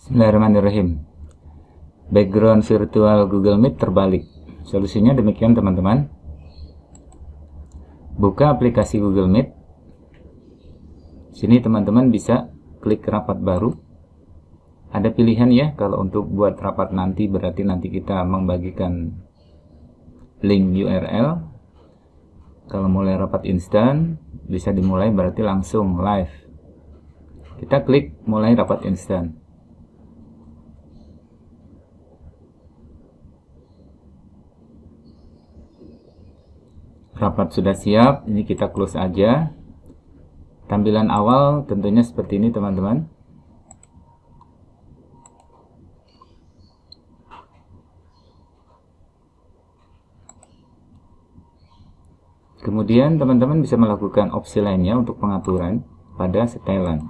Bismillahirrahmanirrahim. Background virtual Google Meet terbalik. Solusinya demikian teman-teman. Buka aplikasi Google Meet. Sini teman-teman bisa klik rapat baru. Ada pilihan ya kalau untuk buat rapat nanti berarti nanti kita membagikan link URL. Kalau mulai rapat instan bisa dimulai berarti langsung live. Kita klik mulai rapat instan. Rapat sudah siap ini kita close aja. Tampilan awal tentunya seperti ini teman-teman. Kemudian teman-teman bisa melakukan opsi lainnya untuk pengaturan pada setelan.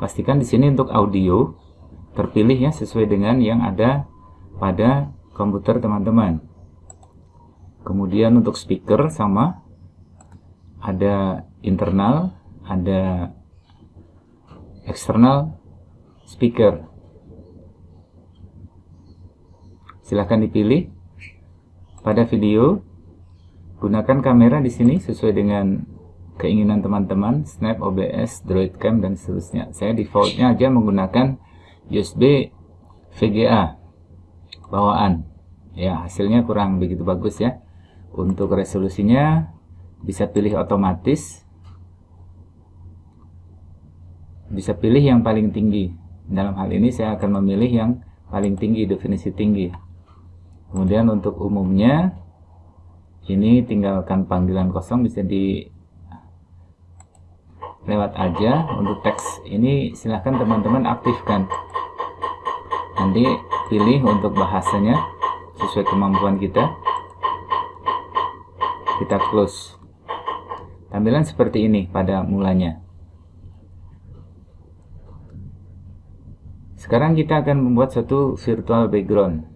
Pastikan di sini untuk audio terpilih ya sesuai dengan yang ada pada komputer teman-teman kemudian untuk speaker sama ada internal ada eksternal speaker. Silahkan dipilih pada video. Gunakan kamera di sini sesuai dengan keinginan teman-teman snap OBS Droid Cam dan seterusnya. Saya defaultnya aja menggunakan USB VGA bawaan. Ya hasilnya kurang begitu bagus ya untuk resolusinya bisa pilih otomatis. Bisa pilih yang paling tinggi. Dalam hal ini saya akan memilih yang paling tinggi definisi tinggi. Kemudian untuk umumnya ini tinggalkan panggilan kosong bisa di lewat aja. Untuk teks ini silahkan teman-teman aktifkan. Nanti pilih untuk bahasanya sesuai kemampuan kita kita close. Tampilan seperti ini pada mulanya. Sekarang kita akan membuat satu virtual background.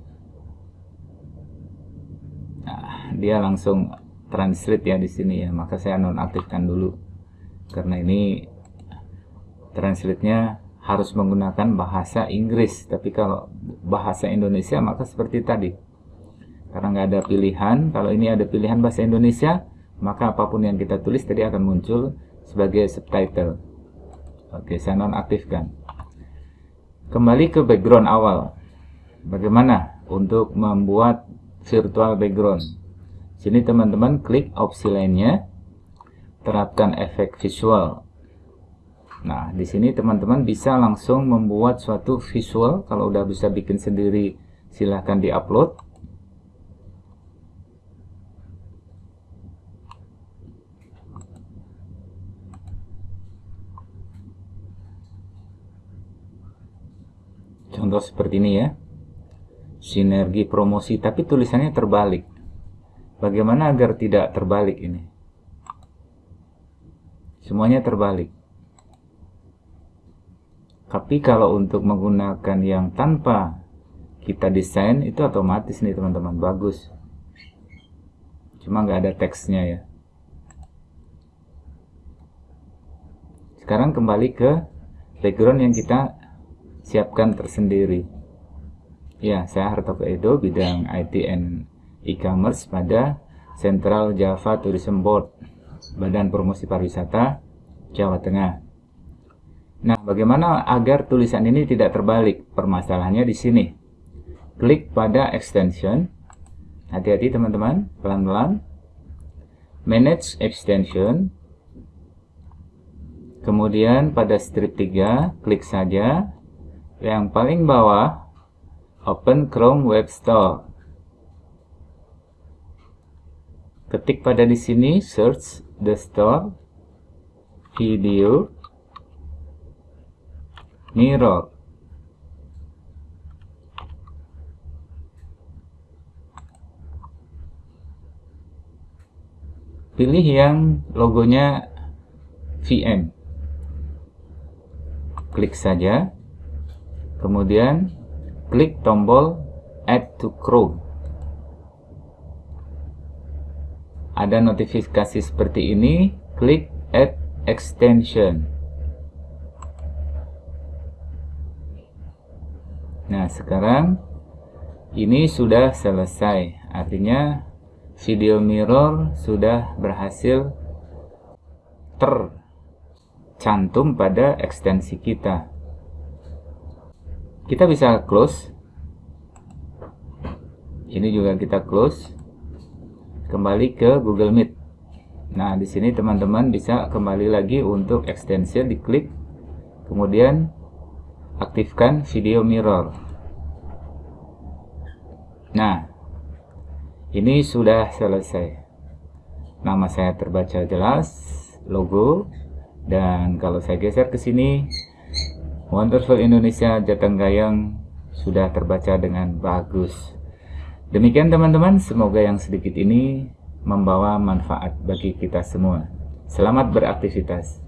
Nah, dia langsung translate ya di sini ya. Maka saya nonaktifkan dulu. Karena ini translate-nya harus menggunakan bahasa Inggris. Tapi kalau bahasa Indonesia maka seperti tadi karena nggak ada pilihan kalau ini ada pilihan bahasa Indonesia maka apa pun yang kita tulis tadi akan muncul sebagai subtitle. Oke saya nonaktifkan. Kembali ke background awal. Bagaimana untuk membuat virtual background? Sini teman-teman klik opsi lainnya. Terapkan efek visual. Nah di sini teman-teman bisa langsung membuat suatu visual. Kalau udah bisa bikin sendiri silahkan diupload contoh seperti ini ya. Sinergi promosi tapi tulisannya terbalik. Bagaimana agar tidak terbalik ini? Semuanya terbalik. Tapi kalau untuk menggunakan yang tanpa kita desain itu otomatis nih teman-teman. Bagus. Cuma nggak ada teksnya ya. Sekarang kembali ke background yang kita siapkan tersendiri. Ya, saya Hartoko Edo, bidang IT and e-commerce pada Central Java Tourism Board, Badan Promosi Pariwisata Jawa Tengah. Nah, bagaimana agar tulisan ini tidak terbalik? Permasalahannya di sini. Klik pada extension. Hati-hati teman-teman, pelan-pelan. Manage extension. Kemudian pada strip 3, klik saja yang paling bawah open Chrome Web Store. Ketik pada di sini search the store video mirror pilih yang logonya VM klik saja kemudian klik tombol add to Chrome ada notifikasi seperti ini klik add extension Nah, sekarang ini sudah selesai. Artinya video mirror sudah berhasil tercantum pada ekstensi kita. Kita bisa close. Ini juga kita close. Kembali ke Google Meet. Nah, di sini teman-teman bisa kembali lagi untuk ekstensi diklik. Kemudian aktifkan video mirror. Nah, ini sudah selesai. Nama saya terbaca jelas, logo, dan kalau saya geser ke sini, Wonderful Indonesia Jatanggayang sudah terbaca dengan bagus. Demikian teman-teman, semoga yang sedikit ini membawa manfaat bagi kita semua. Selamat beraktivitas.